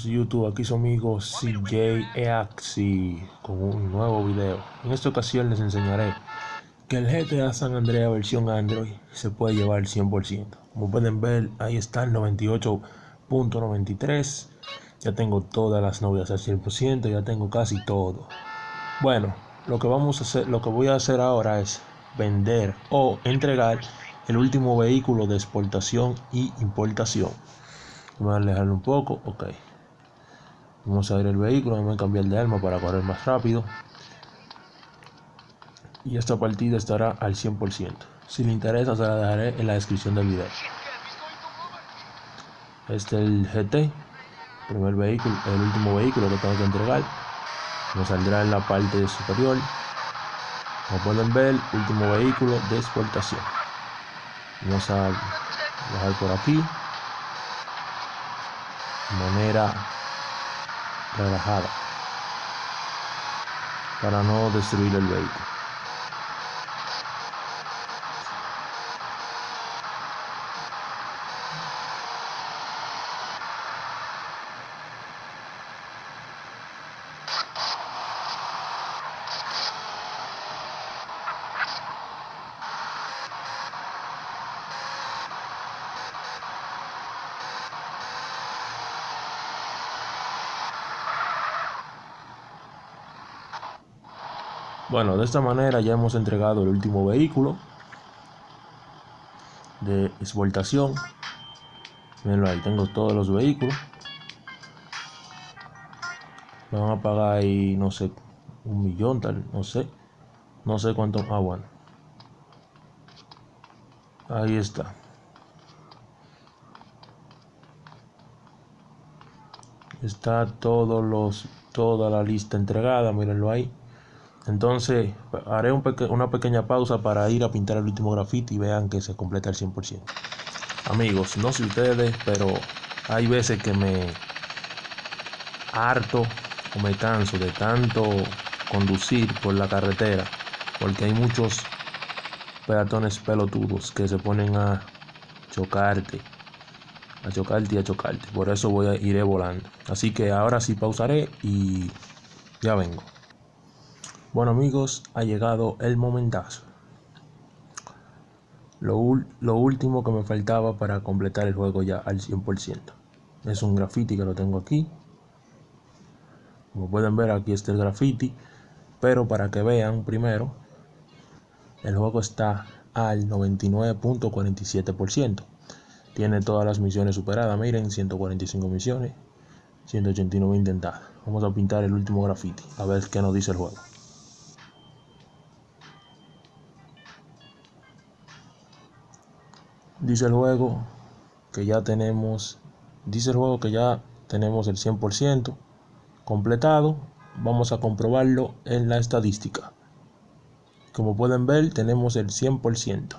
YouTube, aquí su amigo CJ Eaxi con un nuevo video. En esta ocasión les enseñaré que el GTA San Andreas versión Android se puede llevar al 100%. Como pueden ver, ahí está el 98.93. Ya tengo todas las novias al 100%, ya tengo casi todo. Bueno, lo que vamos a hacer, lo que voy a hacer ahora es vender o entregar el último vehículo de exportación y importación. Voy a alejarlo un poco, ok. Vamos a ver el vehículo, vamos a cambiar de arma para correr más rápido. Y esta partida estará al 100%. Si le interesa, se la dejaré en la descripción del video. Este es el GT, primer vehículo, el último vehículo que tengo que entregar. Me saldrá en la parte superior. Como pueden ver, último vehículo de exportación. Vamos a bajar por aquí. De manera relajada para no destruir el vehículo. Bueno, de esta manera ya hemos entregado el último vehículo de exportación. Mirenlo ahí, tengo todos los vehículos. Me van a pagar ahí, no sé, un millón, tal, no sé. No sé cuánto. Ah, bueno. Ahí está. Está todos los, toda la lista entregada, mírenlo ahí. Entonces haré una pequeña pausa para ir a pintar el último grafiti y vean que se completa al 100%. Amigos, no sé ustedes, pero hay veces que me harto o me canso de tanto conducir por la carretera porque hay muchos peatones pelotudos que se ponen a chocarte a chocarte y a chocarte. Por eso voy a iré volando. Así que ahora sí pausaré y ya vengo bueno amigos, ha llegado el momentazo. Lo, lo, último que me faltaba para completar el juego ya al 100%. Es un graffiti que lo tengo aquí. Como pueden ver aquí está el graffiti. Pero para que vean primero, el juego está al 99.47%. Tiene todas las misiones superadas. Miren, 145 misiones, 189 intentadas. Vamos a pintar el último graffiti. A ver qué nos dice el juego. Dice el juego que ya tenemos dice el juego que ya tenemos el 100% completado. Vamos a comprobarlo en la estadística. Como pueden ver tenemos el 100%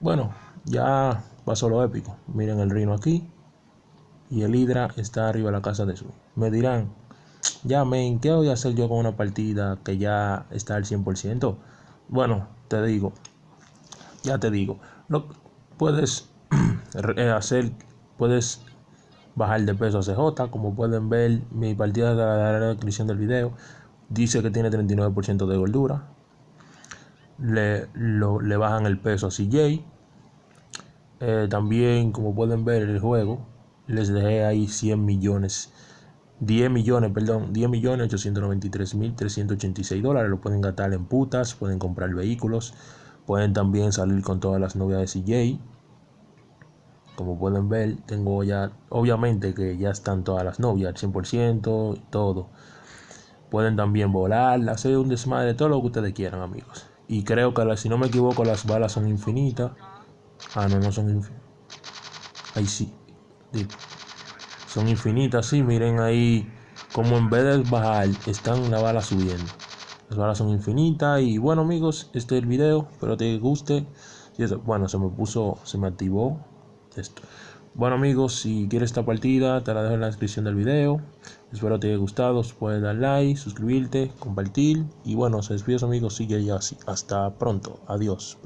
bueno ya pasó lo épico. Miren el reino aquí y el hidra está arriba de la casa de su me dirán ya men qué voy a hacer yo con una partida que ya está al 100% bueno te digo ya te digo lo puedes eh, hacer puedes bajar de peso a CJ como pueden ver mi partida de la descripción del video dice que tiene 39% de gordura. Le, le bajan el peso a CJ eh, también como pueden ver el juego les dejé ahí 100 millones 10 millones, perdón, 10 millones 893 mil 386 dólares. Lo pueden gastar en putas, pueden comprar vehículos, Pueden también salir con todas las novias de CJ. Como pueden ver, tengo ya, obviamente que ya están todas las novias, al 100% y todo. Pueden también volar, hacer un desmadre, todo lo que ustedes quieran, amigos. Y creo que, si no me equivoco, las balas son infinitas. Ah, no, no son infinitas. Ahí sí. Son infinitas, sí. Miren ahí como en vez de bajar, están la bala subiendo. Las balas son infinitas. Y bueno amigos, este es el video. Espero te guste. Bueno, se me puso, se me activó esto. Bueno amigos, si quieres esta partida, te la dejo en la descripción del video. Espero te haya gustado. Puedes dar like, suscribirte, compartir. Y bueno, se despide amigos. Sigue ya así. Hasta pronto. Adiós.